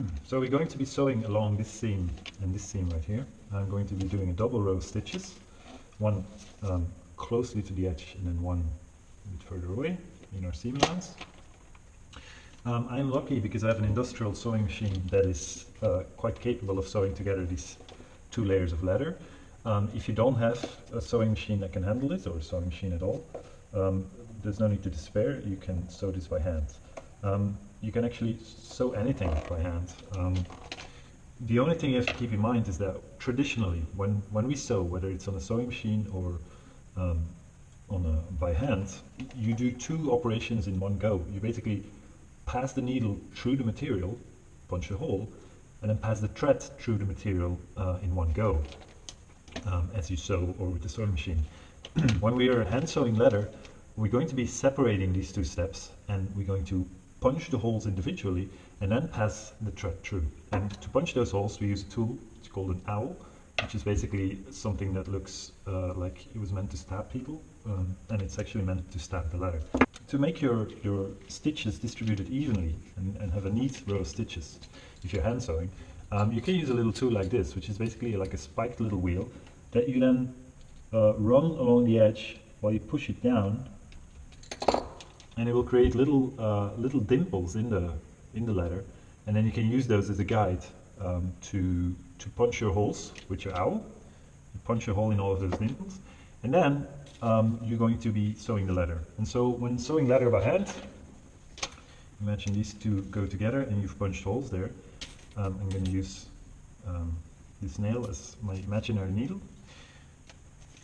So we're going to be sewing along this seam and this seam right here. I'm going to be doing a double row of stitches, one um, closely to the edge and then one a bit further away in our seam allowance. Um, I'm lucky because I have an industrial sewing machine that is uh, quite capable of sewing together these two layers of leather. Um, if you don't have a sewing machine that can handle this, or a sewing machine at all, um, there's no need to despair, you can sew this by hand. Um, you can actually sew anything by hand. Um, the only thing you have to keep in mind is that traditionally, when, when we sew, whether it's on a sewing machine or um, on a, by hand, you do two operations in one go. You basically pass the needle through the material, punch a hole, and then pass the thread through the material uh, in one go, um, as you sew or with the sewing machine. when we are hand sewing leather, we're going to be separating these two steps and we're going to punch the holes individually and then pass the thread through. And to punch those holes we use a tool, it's called an awl, which is basically something that looks uh, like it was meant to stab people, um, and it's actually meant to stab the leather. To make your, your stitches distributed evenly and, and have a neat row of stitches, if you're hand sewing, um, you can use a little tool like this, which is basically like a spiked little wheel that you then uh, run along the edge while you push it down and it will create little uh, little dimples in the in the leather and then you can use those as a guide um, to to punch your holes with your awl you punch a hole in all of those dimples. And then um, you're going to be sewing the leather and so when sewing leather by hand imagine these two go together and you've punched holes there. Um, I'm going to use um, this nail as my imaginary needle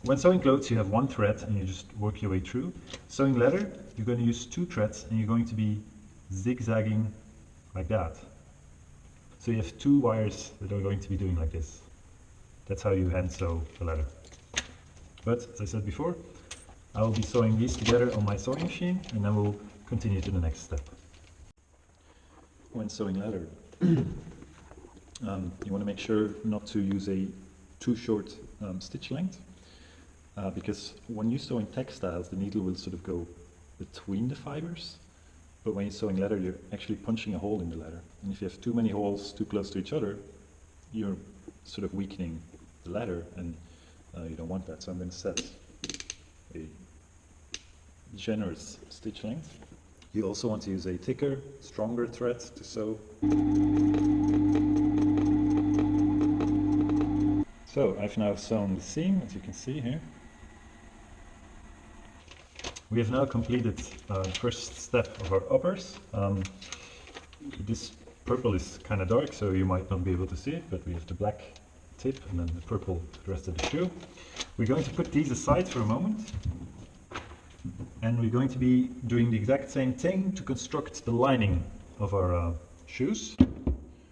when sewing clothes you have one thread and you just work your way through. Sewing leather you're going to use two threads and you're going to be zigzagging like that. So you have two wires that are going to be doing like this. That's how you hand sew the leather. But as I said before, I will be sewing these together on my sewing machine and then we'll continue to the next step. When sewing leather, um, you want to make sure not to use a too short um, stitch length uh, because when you sew in textiles, the needle will sort of go between the fibers, but when you're sewing leather, you're actually punching a hole in the leather. And if you have too many holes too close to each other, you're sort of weakening the leather, and uh, you don't want that. So I'm going to set a generous stitch length. You also want to use a thicker, stronger thread to sew. So I've now sewn the seam, as you can see here. We have now completed uh, the first step of our uppers. Um, this purple is kind of dark, so you might not be able to see it, but we have the black tip and then the purple the rest of the shoe. We're going to put these aside for a moment. And we're going to be doing the exact same thing to construct the lining of our uh, shoes.